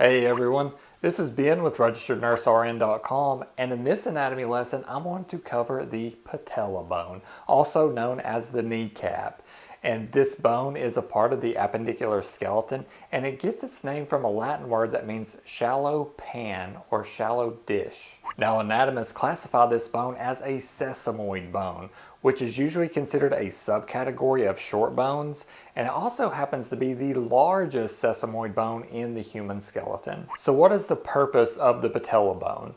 Hey everyone, this is Ben with RegisteredNurseRN.com and in this anatomy lesson I'm going to cover the patella bone, also known as the kneecap. And this bone is a part of the appendicular skeleton and it gets its name from a Latin word that means shallow pan or shallow dish. Now anatomists classify this bone as a sesamoid bone, which is usually considered a subcategory of short bones, and it also happens to be the largest sesamoid bone in the human skeleton. So what is the purpose of the patella bone?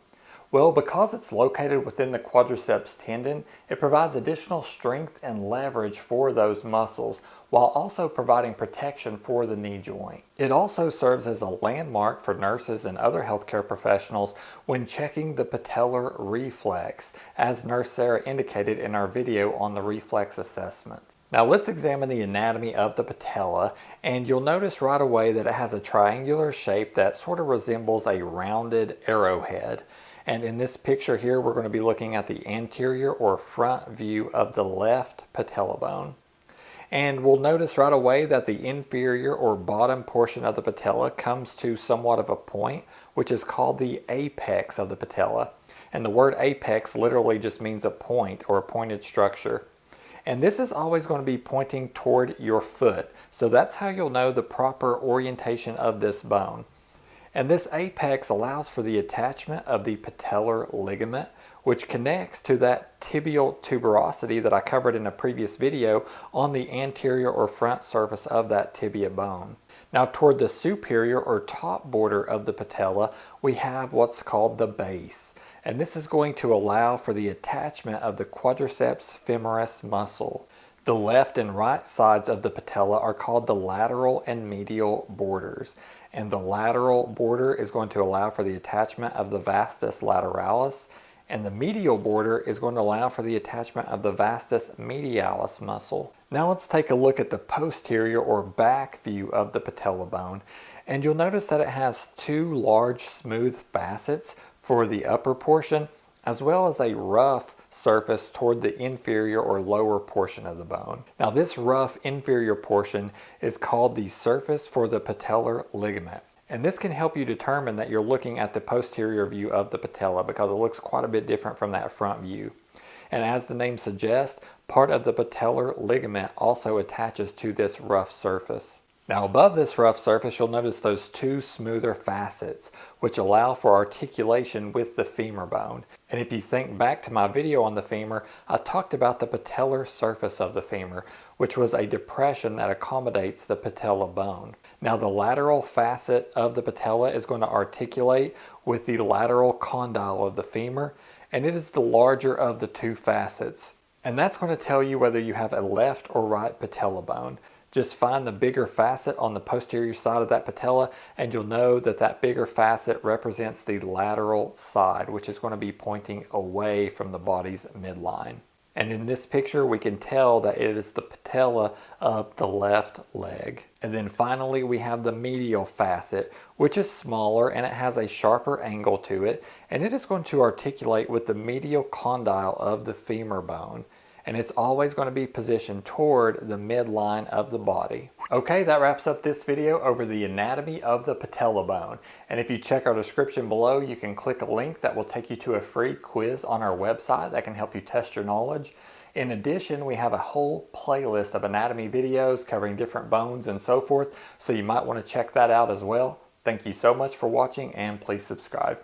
Well, because it's located within the quadriceps tendon, it provides additional strength and leverage for those muscles while also providing protection for the knee joint. It also serves as a landmark for nurses and other healthcare professionals when checking the patellar reflex, as Nurse Sarah indicated in our video on the reflex assessment. Now let's examine the anatomy of the patella and you'll notice right away that it has a triangular shape that sort of resembles a rounded arrowhead. And in this picture here, we're going to be looking at the anterior or front view of the left patella bone. And we'll notice right away that the inferior or bottom portion of the patella comes to somewhat of a point, which is called the apex of the patella. And the word apex literally just means a point or a pointed structure. And this is always going to be pointing toward your foot. So that's how you'll know the proper orientation of this bone. And this apex allows for the attachment of the patellar ligament, which connects to that tibial tuberosity that I covered in a previous video on the anterior or front surface of that tibia bone. Now toward the superior or top border of the patella, we have what's called the base. And this is going to allow for the attachment of the quadriceps femoris muscle. The left and right sides of the patella are called the lateral and medial borders. And the lateral border is going to allow for the attachment of the vastus lateralis and the medial border is going to allow for the attachment of the vastus medialis muscle. Now let's take a look at the posterior or back view of the patella bone and you'll notice that it has two large smooth facets for the upper portion as well as a rough surface toward the inferior or lower portion of the bone. Now this rough inferior portion is called the surface for the patellar ligament. And this can help you determine that you're looking at the posterior view of the patella because it looks quite a bit different from that front view. And as the name suggests, part of the patellar ligament also attaches to this rough surface. Now above this rough surface, you'll notice those two smoother facets, which allow for articulation with the femur bone. And if you think back to my video on the femur, I talked about the patellar surface of the femur, which was a depression that accommodates the patella bone. Now the lateral facet of the patella is going to articulate with the lateral condyle of the femur, and it is the larger of the two facets. And that's going to tell you whether you have a left or right patella bone. Just find the bigger facet on the posterior side of that patella and you'll know that that bigger facet represents the lateral side, which is going to be pointing away from the body's midline. And in this picture, we can tell that it is the patella of the left leg. And then finally, we have the medial facet, which is smaller and it has a sharper angle to it. And it is going to articulate with the medial condyle of the femur bone and it's always going to be positioned toward the midline of the body. Okay, that wraps up this video over the anatomy of the patella bone. And if you check our description below, you can click a link that will take you to a free quiz on our website that can help you test your knowledge. In addition, we have a whole playlist of anatomy videos covering different bones and so forth, so you might want to check that out as well. Thank you so much for watching and please subscribe.